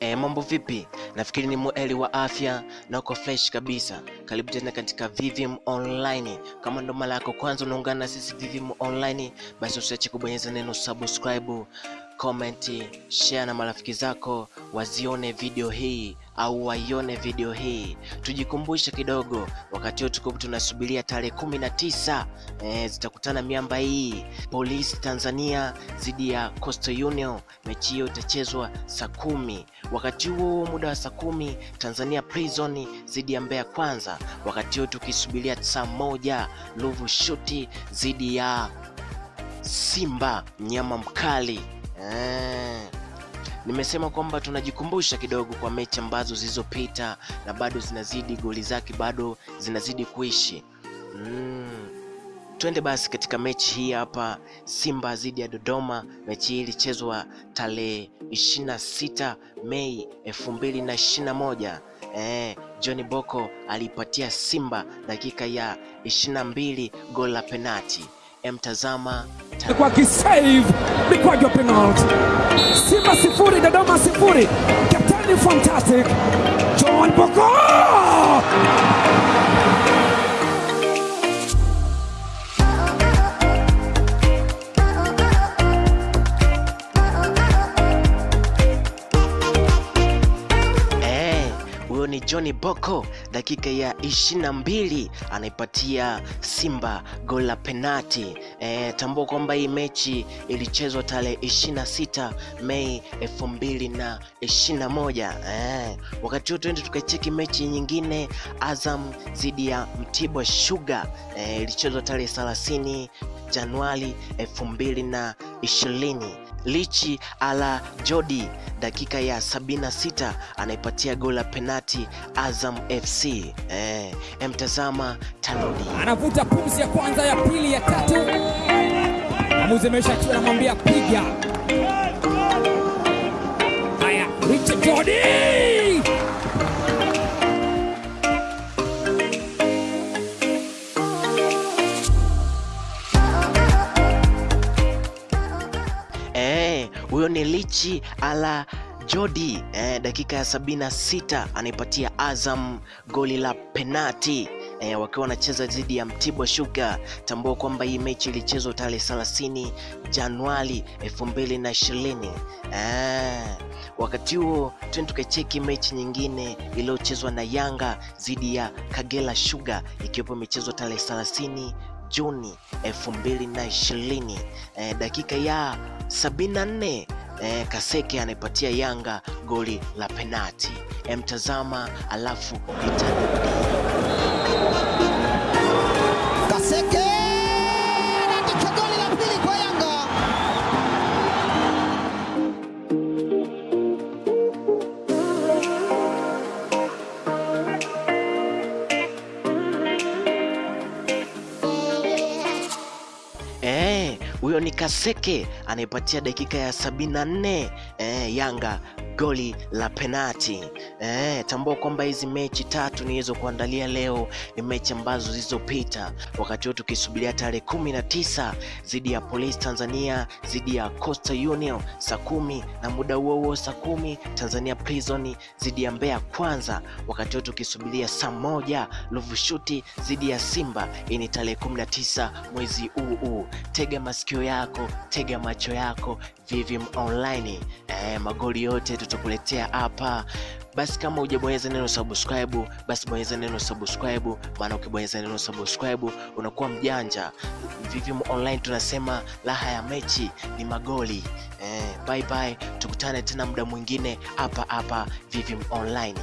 E, mambo vipi? Nafikiri ni mweli wa afya na uko fresh kabisa. Karibu tena katika VVM Online. Kama ndo mara yako kwanza unaungana na sisi VVM Online, basi usiache kubonyeza neno subscribe, comment, share na marafiki zako wazione video hii au waione video hii. Tujikumbushe kidogo, wakati huo tuko tunasubiria tarehe kumi na tisa e, zitakutana miamba hii Polisi Tanzania dhidi ya Coastal Union. Mechi hiyo itachezwa saa kumi. Wakati huo muda wa saa kumi Tanzania Prison dhidi ya Mbeya Kwanza. Wakati huo tukisubiria saa moja Ruvu Shuti dhidi ya Simba mnyama mkali. Nimesema kwamba tunajikumbusha kidogo kwa mechi ambazo zilizopita na bado zinazidi, goli zake bado zinazidi kuishi mm. Twende basi katika mechi hii hapa, Simba dhidi ya Dodoma. Mechi hii ilichezwa tarehe 26 Mei 2021. Eh, John Boko alipatia Simba dakika ya 22 goli la penati. Emtazama kwa kisave mikwaju wa penalty. Simba sifuri Dodoma sifuri. Kapteni fantastic John Boko ni Johnny Boko dakika ya 22 anaipatia Simba gol la penati. E, tambua kwamba hii mechi ilichezwa tarehe 26 Mei 2021. E, wakati huo twende tukacheki mechi nyingine Azam dhidi ya Mtibwa Sugar. e, ilichezwa tarehe 30 Januari 2020. Lichi ala Jodi dakika ya 76 anaipatia goli la penati Azam FC. Eh, emtazama Tanodi anavuta pumzi ya kwanza, ya pili, ya tatu. Mwamuzi amesha tu anamwambia piga. Haya, Richard Jodi huyo ni Lichi ala Jodi eh, dakika ya 76 anaipatia Azam goli la penati eh, wakiwa wanacheza dhidi ya Mtibwa shuga Tambua kwamba hii mechi ilichezwa tarehe 30 Januari 2020. Eh, wakati huo twende tukacheki mechi nyingine iliyochezwa na Yanga dhidi ya kagela shuga ikiwepo imechezwa tarehe 30 Juni 2020. Eh, dakika ya 74 eh, Kaseke anaipatia Yanga goli la penati. Emtazama alafu nitarudi. Huyo ni Kaseke anayepatia dakika ya 74 eh, Yanga goli la penati. Eh, tambua kwamba hizi mechi tatu nilizokuandalia leo ni mechi ambazo zilizopita, wakati huo tukisubiria tarehe kumi na tisa dhidi ya Police Tanzania dhidi ya Coastal Union saa kumi na muda huo huo saa kumi Tanzania Prison dhidi ya Mbeya Kwanza, wakati huo tukisubiria saa moja Luvushuti dhidi ya Simba. Hii ni tarehe 19 mwezi huu huu. Tega masikio yako, tega macho yako, VVM Online. Eh, magoli yote tutakuletea hapa. Basi kama hujabonyeza neno subscribe, basi bonyeza neno subscribe, maana ukibonyeza neno subscribe unakuwa mjanja. VVM Online tunasema raha ya mechi ni magoli. Eh, bye bye, tukutane tena muda mwingine hapa hapa VVM Online.